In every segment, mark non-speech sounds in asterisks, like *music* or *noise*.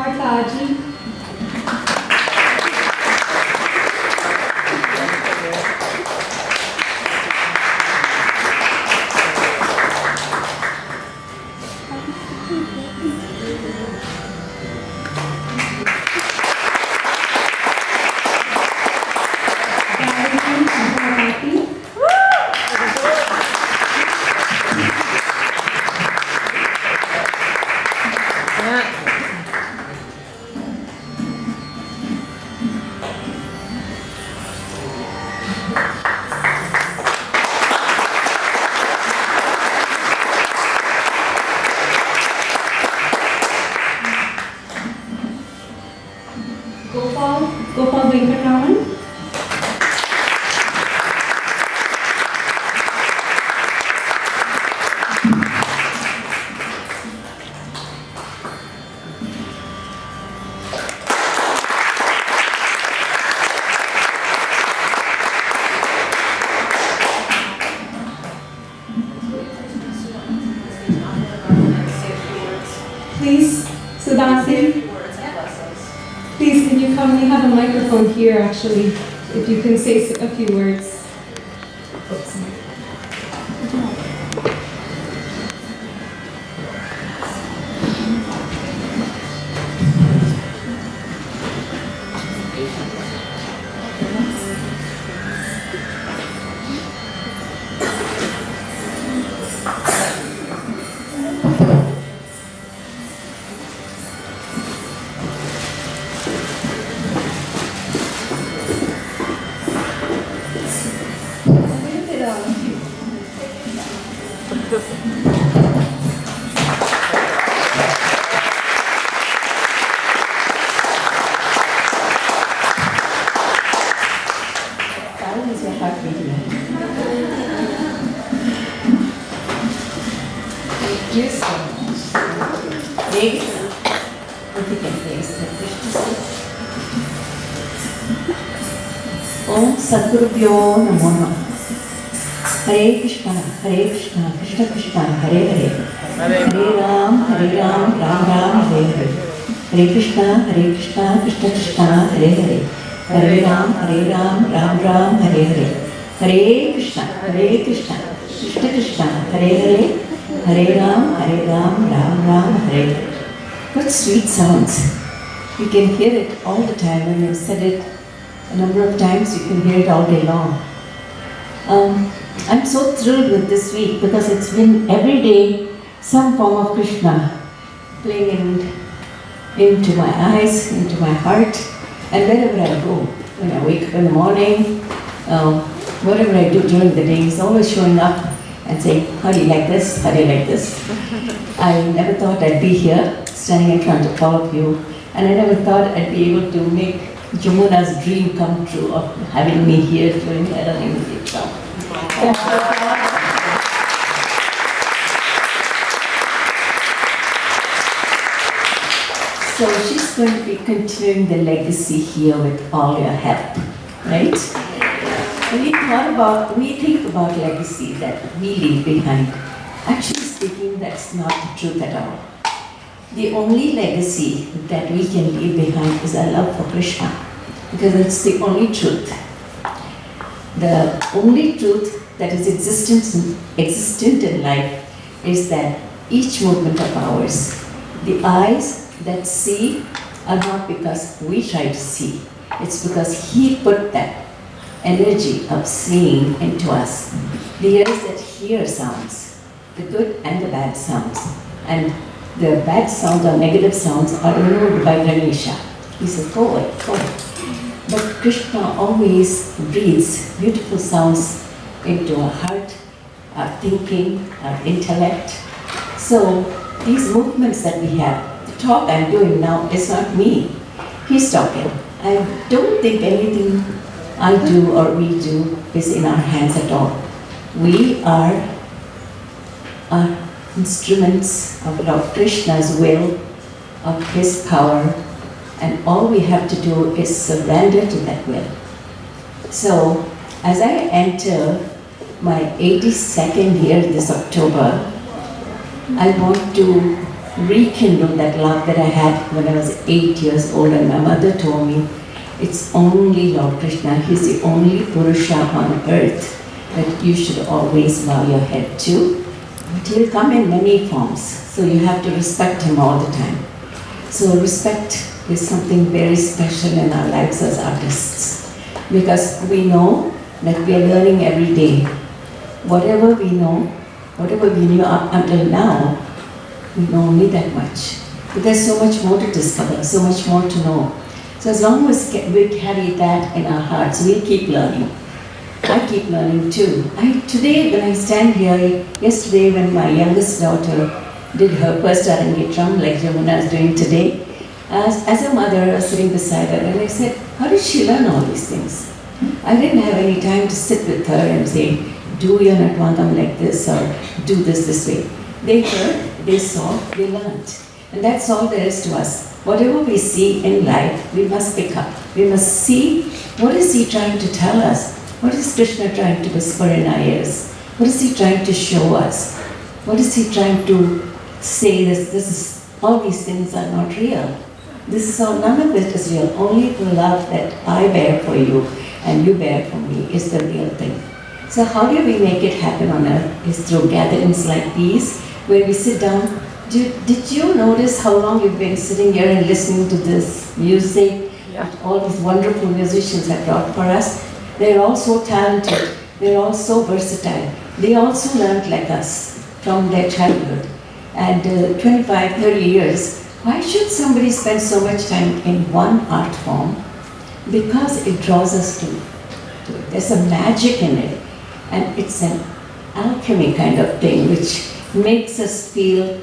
verdade Please, Sudhasi. Please, can you come? We have a microphone here, actually, if you can say a few words. Om Sadgurubhyo Namo Namaha. Hare Krishna, Hare Krishna, Krishna Krishna, Hare Hare. Hare Ram, Hare Ram, Ram Ram, Hare Hare. Hare Krishna, Hare Krishna, Krishna Krishna, Hare Hare. Hare Ram, Hare Ram, Ram Ram, Hare Hare. Hare Krishna, Hare Krishna, Krishna Krishna, Hare Hare. Hare Ram, Hare Ram, Ram Ram, Hare Hare. What sweet sounds. You can hear it all the time when you've said it a number of times, you can hear it all day long. Um, I'm so thrilled with this week because it's been every day some form of Krishna playing in, into my eyes, into my heart, and wherever I go. When I wake up in the morning, um, whatever I do during the day, he's always showing up and saying, How do you like this? How do you like this? *laughs* I never thought I'd be here, standing in front of all of you, and I never thought I'd be able to make Jamuna's dream come true of having me here during her Arangetram. So she's going to be continuing the legacy here with all your help, right? We thought about, we think about legacy that we leave behind. Actually speaking, that's not the truth at all. The only legacy that we can leave behind is our love for Krishna, because it's the only truth. The only truth that is existent, existent in life is that each movement of ours, the eyes that see are not because we try to see, it's because He put that energy of seeing into us. The ears that hear sounds, the good and the bad sounds, and the bad sounds or negative sounds are removed by Ganesha. He says, go away, go away. But Krishna always breathes beautiful sounds into our heart, our thinking, our intellect. So these movements that we have, the talk I'm doing now is not me. He's talking. I don't think anything I do or we do is in our hands at all. We are are instruments of Lord Krishna's will, of his power, and all we have to do is surrender to that will. So, as I enter my 82nd year this October, I want to rekindle that love that I had when I was eight years old and my mother told me it's only Lord Krishna, He's the only Purusha on earth that you should always bow your head to. But He'll come in many forms, so you have to respect Him all the time. So respect is something very special in our lives as artists because we know that we are learning every day. Whatever we know, whatever we knew up until now, we know only that much. But there's so much more to discover, so much more to know. So as long as we carry that in our hearts, we'll keep learning. I keep learning too. I, today, when I stand here, yesterday when my youngest daughter did her first Arangetram, like Jamuna is doing today, as, as a mother, I was sitting beside her and I said, how did she learn all these things? I didn't have any time to sit with her and say, do your Nattuvangam like this or do this this way. They heard, they saw, they learned. And that's all there is to us. Whatever we see in life, we must pick up. We must see what is he trying to tell us? What is Krishna trying to whisper in our ears? What is he trying to show us? What is he trying to say this, this is, all these things are not real. This is all, none of it is real. Only the love that I bear for you and you bear for me is the real thing. So how do we make it happen on earth? Is through gatherings like these, where we sit down. Did, did you notice how long you've been sitting here and listening to this music? Yeah. All these wonderful musicians have brought for us. They're all so talented. They're all so versatile. They also learned like us from their childhood. And uh, 25, 30 years, why should somebody spend so much time in one art form? Because it draws us to, to it. There's a magic in it. And it's an alchemy kind of thing which makes us feel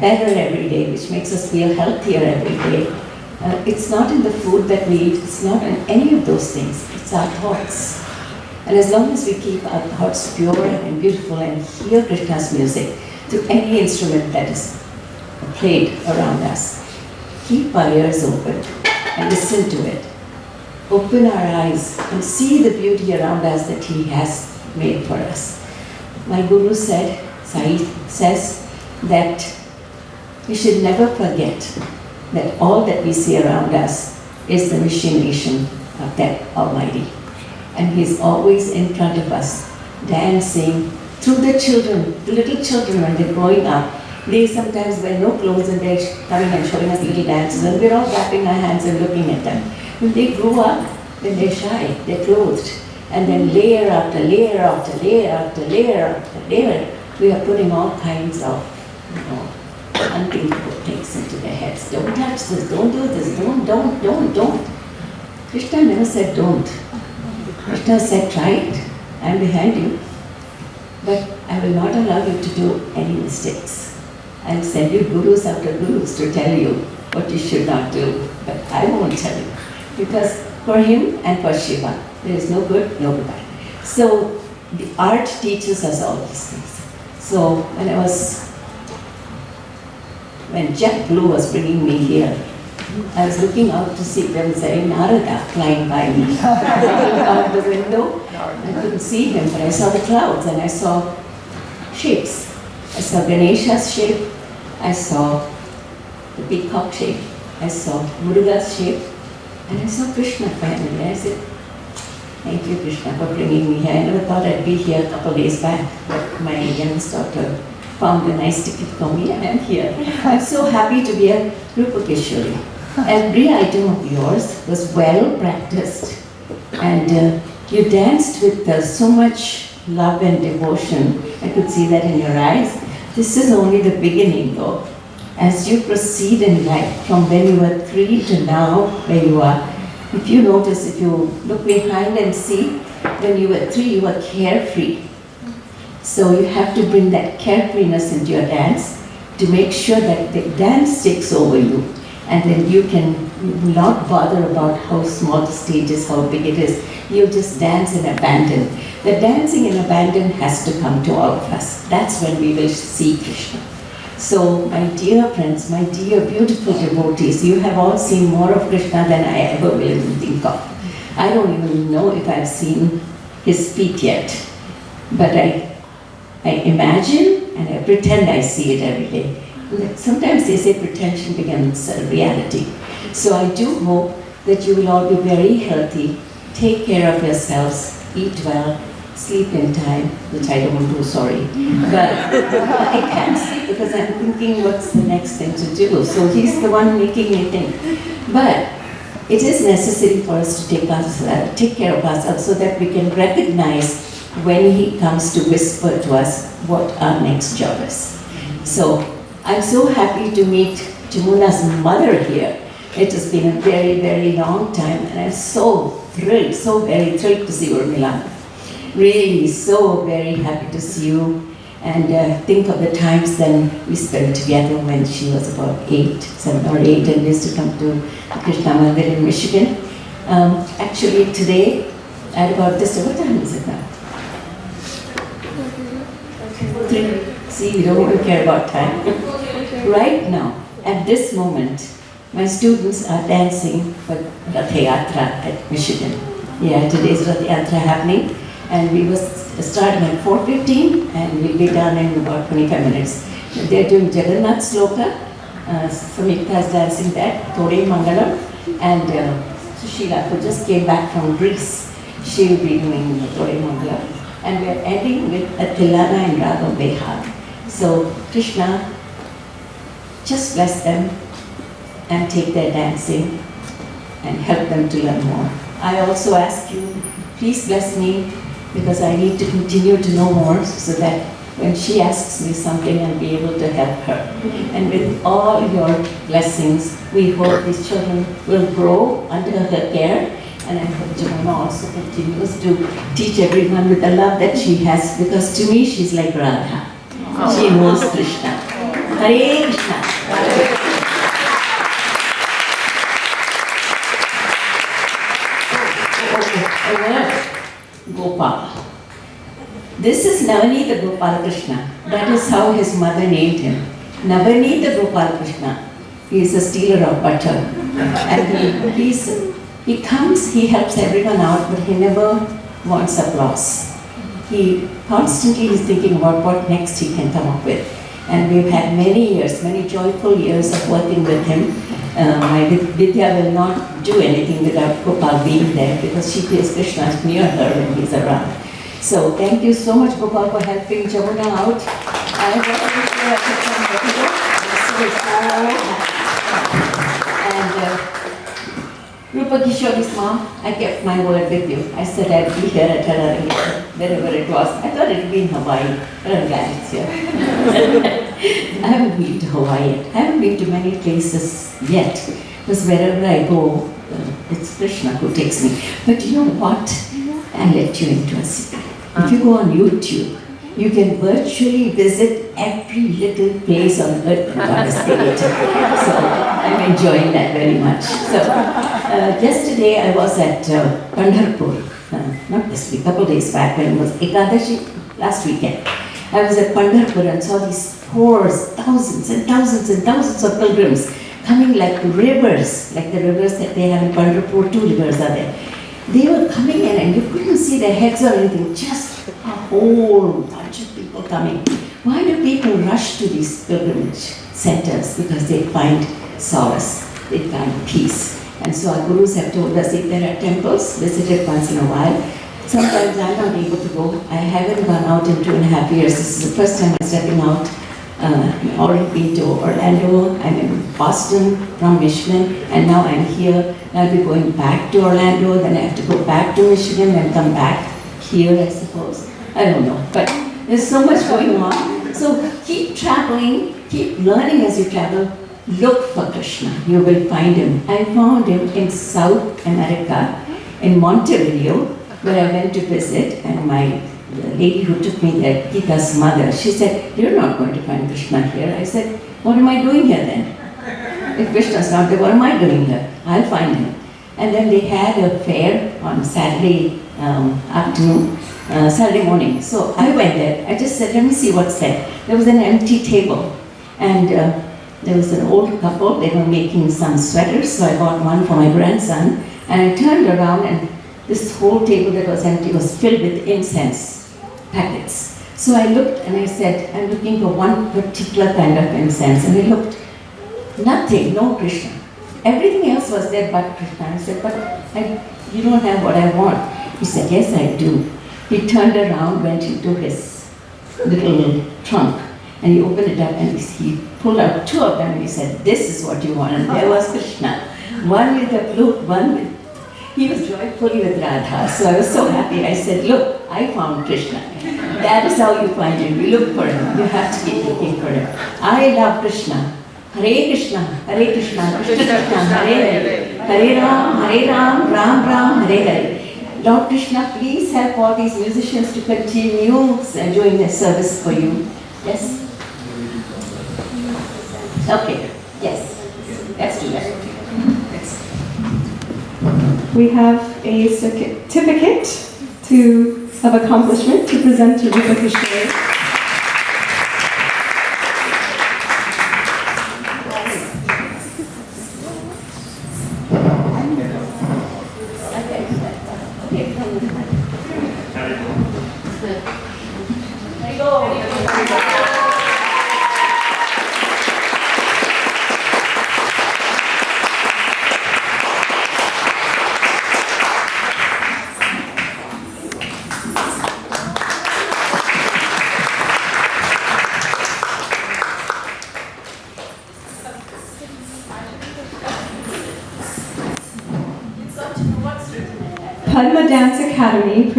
better every day, which makes us feel healthier every day. Uh, it's not in the food that we eat, it's not in any of those things, it's our thoughts. And as long as we keep our thoughts pure and beautiful and hear Krishna's music through any instrument that is played around us, keep our ears open and listen to it. Open our eyes and see the beauty around us that He has made for us. My Guru said, Sai says, that we should never forget that all that we see around us is the machination of that Almighty. And He's always in front of us, dancing through the children, the little children when they're growing up. They sometimes wear no clothes and they're coming and showing us little dances and we're all clapping our hands and looking at them. When they grow up, then they're shy, they're clothed. And then layer after layer after layer after layer after layer, we are putting all kinds of, you know, unthinkable things into their heads. Don't touch this, don't do this, don't, don't, don't, don't. Krishna never said don't. Krishna said try it, I'm behind you. But I will not allow you to do any mistakes. I'll send you gurus after gurus to tell you what you should not do, but I won't tell you. Because for him and for Shiva, there is no good, no bad. So the art teaches us all these things. So when I was, when Jet Blue was bringing me here, I was looking out to see there was a Narada flying by me. *laughs* out the window, I couldn't see him, but I saw the clouds and I saw shapes. I saw Ganesha's shape, I saw the peacock shape, I saw Muruga's shape, and I saw Krishna finally. I said, Thank you, Krishna, for bringing me here. I never thought I'd be here a couple of days back, but my youngest daughter found a nice ticket for me and I'm here. I'm so happy to be a Rupa Kishori. Every item of yours was well practiced and uh, you danced with uh, so much love and devotion. I could see that in your eyes. This is only the beginning though. As you proceed in life, from when you were three to now where you are, if you notice, if you look behind and see, when you were three, you were carefree. So you have to bring that carefreeness into your dance to make sure that the dance takes over you. And then you can not bother about how small the stage is, how big it is. You just dance in abandon. The dancing in abandon has to come to all of us. That's when we will see Krishna. So, my dear friends, my dear beautiful devotees, you have all seen more of Krishna than I ever will think of. I don't even know if I've seen his feet yet, but I, I imagine and I pretend I see it every day. Sometimes they say pretension becomes reality. So I do hope that you will all be very healthy, take care of yourselves, eat well, sleep in time, which I don't do, sorry. But I can't sleep because I'm thinking what's the next thing to do. So he's the one making me think. But it is necessary for us to take, us, uh, take care of ourselves so that we can recognize when he comes to whisper to us what our next job is. So I'm so happy to meet Jamuna's mother here. It has been a very, very long time and I'm so thrilled, so very thrilled to see Urmila. Really so very happy to see you and uh, think of the times then we spent together when she was about eight, seven or eight and used to come to Krishna Mandir in Michigan. Um, actually today, at about this, what time is it now? Three. See, we don't care about time. Right now, at this moment, my students are dancing for Rath Yatra at Michigan. Yeah, today's Rath Yatra happening and we was starting at 4.15 and we'll be done in about 25 minutes. They're doing Jagannath Sloka, uh, is dancing that, Tore Mangalam, and uh, Sushila, who just came back from Greece, she'll be doing Tore Mangalam. And we're ending with a Tillana and Raga Behag. So Krishna, just bless them and take their dancing and help them to learn more. I also ask you, please bless me because I need to continue to know more so that when she asks me something, I'll be able to help her. And with all your blessings, we hope these children will grow under her care. And I hope Jamuna also continues to teach everyone with the love that she has, because to me, she's like Radha. She knows Krishna. Hare Krishna. A word, Gopal. This is Navanita Gopal Krishna. That is how his mother named him. Navanita Gopal Krishna. He is a stealer of butter. And he, he comes, he helps everyone out, but he never wants applause. He constantly is thinking about what next he can come up with. And we've had many years, many joyful years of working with him. Um, My Vidya will not do anything without Gopal being there because she feels Krishna is near her when he's around. So thank you so much Gopal for helping Jamuna out. I And uh, Rupa Kishori's mom, I kept my word with you. I said I'd be here at Tarari, wherever it was. I thought it'd be in Hawaii, but I'm glad it's here. I haven't been to Hawaii yet. I haven't been to many places yet, because wherever I go, uh, it's Krishna who takes me. But you know what? I'll let you into a secret. If you go on YouTube, you can virtually visit every little place on earth created. So I'm enjoying that very much. So uh, yesterday I was at uh, Pandharpur, uh, not this week, couple days back when it was Ekadashi, last weekend. I was at Pandharpur and saw these hordes, thousands and thousands and thousands of pilgrims coming like rivers, like the rivers that they have in Pandharpur, two rivers are there. They were coming in and you couldn't see their heads or anything, just a whole bunch of people coming. Why do people rush to these pilgrimage centers? Because they find solace, they find peace. And so our gurus have told us if there are temples, visit it once in a while. Sometimes I'm not able to go. I haven't gone out in two and a half years. This is the first time I'm stepping out. Uh, I've already been to Orlando, I'm in Boston from Michigan, and now I'm here. I'll be going back to Orlando, then I have to go back to Michigan, and come back here, I suppose. I don't know, but there's so much going on. So keep traveling, keep learning as you travel. Look for Krishna, you will find him. I found him in South America, in Montevideo, where I went to visit, and my lady who took me there, Gita's mother, she said, you're not going to find Krishna here. I said, what am I doing here then? if Krishna's not there, what am I doing here? I'll find him. And then they had a fair on Saturday um, afternoon, uh, Saturday morning. So I went there. I just said, let me see what's there. There was an empty table. And uh, there was an old couple, they were making some sweaters, so I bought one for my grandson. And I turned around, and this whole table that was empty was filled with incense packets. So I looked and I said, I'm looking for one particular kind of incense. And I looked, nothing, no Krishna. Everything else was there but Krishna. I said, but I, you don't have what I want. He said, yes, I do. He turned around, went into his little trunk, and he opened it up and he pulled out two of them and he said, this is what you want. And there was Krishna. One with the flute, one with he was joyfully with Radha, so I was so happy. I said, look, I found Krishna. That is how you find him. You look for him. You have to keep looking for him. I love Krishna. Hare Krishna, Hare Krishna, Krishna Krishna, Hare Hare. Hare Ram, Hare Ram, Ram Ram, Hare Hare. Lord Krishna, please help all these musicians to continue doing their service for you. Yes? Okay, yes. Let's do that. We have a certificate to, of accomplishment to present to Rupa Kishore. Padma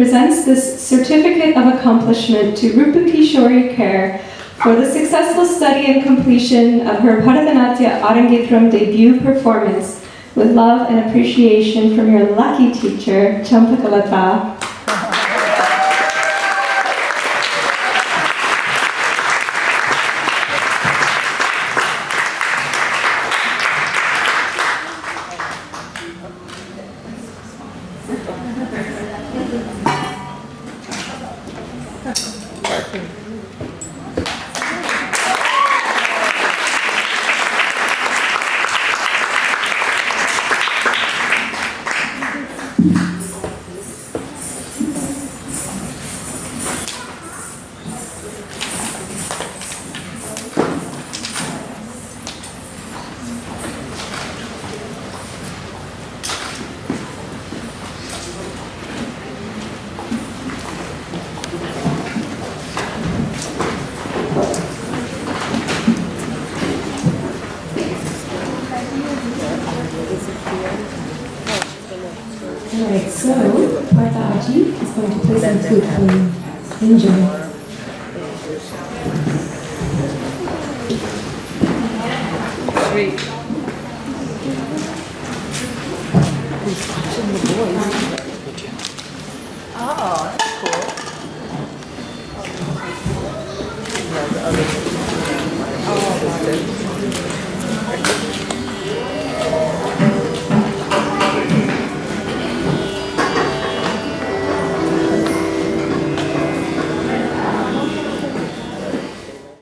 presents this certificate of accomplishment to Rupa Kishori Kher for the successful study and completion of her Bharatanatyam Arangetram debut performance with love and appreciation from your lucky teacher, Champakalata. Martha Aji is going to play some flute for you. Enjoy. Who's